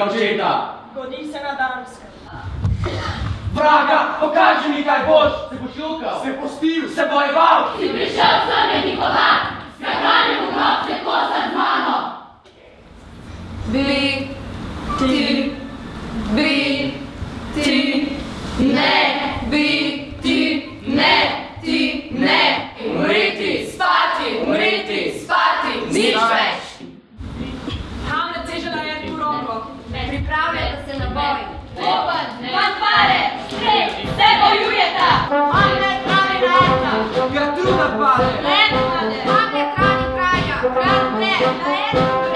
mojega očeta. Godi se na Danskem. Vraga, pokaži mi, kaj boš! Se boš jokal? Se postil? Se bojeval? Si prišel sem, je Nikola! Skratanjem v grob se kosa z mano! Bi, ti, bi, ti, ne, bi, ti, ne, ti, ne! Umriti, spati, umriti, spati, nič več! boj. Bubanj, fanfare, stres, se bojujeta. One kraj naeta. Ga truda pade. Lepa, pade krani kraja. Kratne, naeta.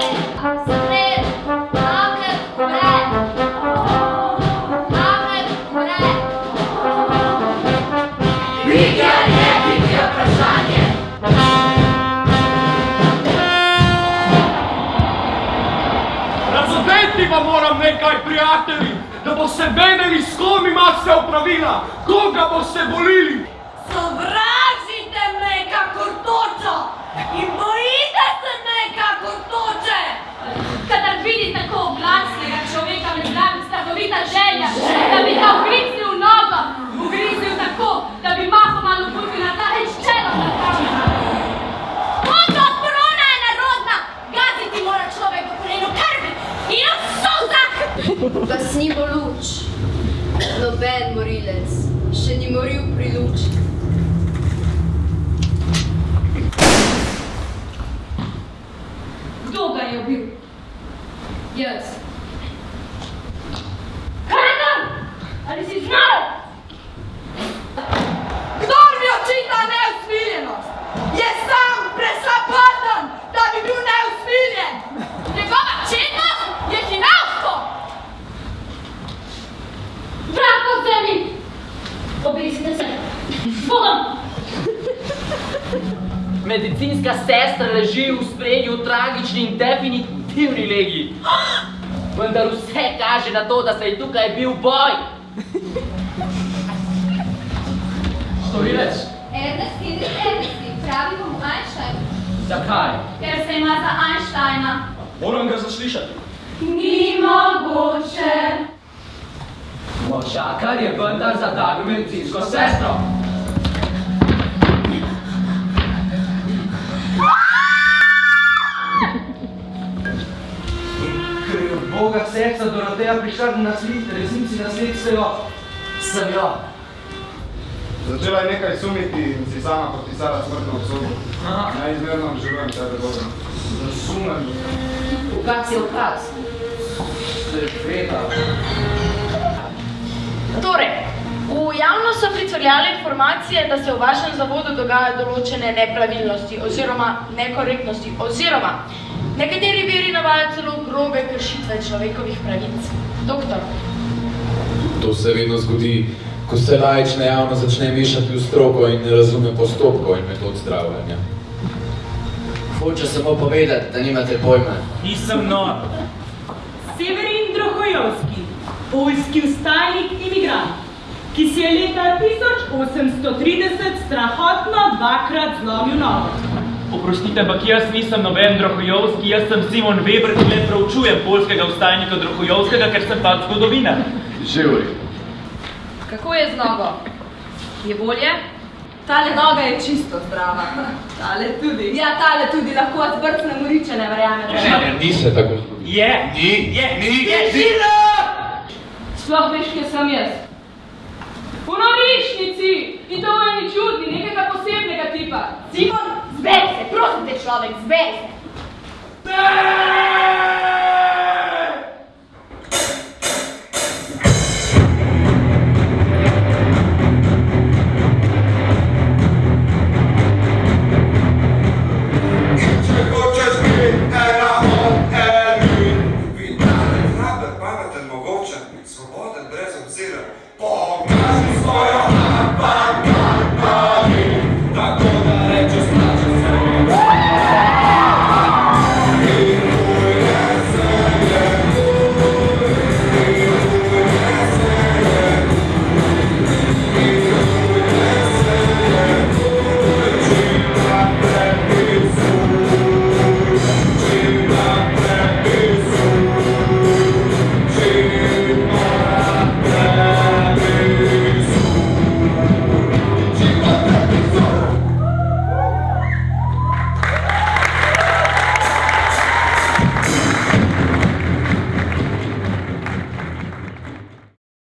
Razumeti pa moram nekaj, prijatelji, da boste vedeli, s kom imate opravila, koga boste volili. Sovražite me kakor točo in bojite se me kakor toče. Kadar vidi tako glasnega človeka, me zraven strahovita želja, da bi ga ugriznil v nogo, ugriznil tako, da bi mahom malo pukil na ta in ščelo na kamen. Moča korona je narodna, gaziti mora človek v kolenu krvi in v solzah. Gasnimo luč. Noben morilec še ni moril pri luči. Kdo ga je ubil? Jaz. Kradam! Ali si znal? Medicinska sestra leži v spredju tragični in definitivni legi. Vendar vse kaže na to, da se je tukaj bil boj. Storilec? Ernest Hendrik Ernesti, pravi bomo Einstein. Zakaj? Ker se ima za Einsteina. Moram ga zaslišati. Ni mogoče! Možakar je vendar za tako medicinsko sestro. Doroteja prišla na slit, resnici nasledstvejo, sem jo. Začela je nekaj sumiti in si sama podpisala smrtno obsodbo. Neizmerno obžalujem tebe, Boga. Razumem. Ukaz je ukaz. Seveda. Torej, v javnost so pricurljale informacije, da se v vašem zavodu dogajajo določene nepravilnosti oziroma nekorektnosti oziroma nekateri viri navajajo celo grobe kršitve človekovih pravic. Doktor, To se vedno zgodi, ko se laična javnost začne mešati v stroko in ne razume postopkov in metod zdravljenja. Hoče samo povedati, da nimate pojma. Nisem nor. Severin Drohojovski, poljski vstajnik imigrant, ki si je leta 1830 strahotno dvakrat zlomil nogo. Oprostite, ampak jaz nisem noben Drohojovski, jaz sem Simon Weber, ki le proučujem polskega vstajnika Drohojovskega, ker sem pač v redu. Kako je z nogo? Je bolje? Tale noga je čisto zdrava. Tale tudi. Ja, tale tudi, lahko vas brcne moriče, ne verjamete. Ne, ne, ni se tako zgodilo. Je, Ni, je, ni, je, ni. Sploh veš, kje sem jaz? V norišnici! In to je ni čudni, nekega posebnega tipa. Simon, Zberi se, prosim prostite čovek, zberi se!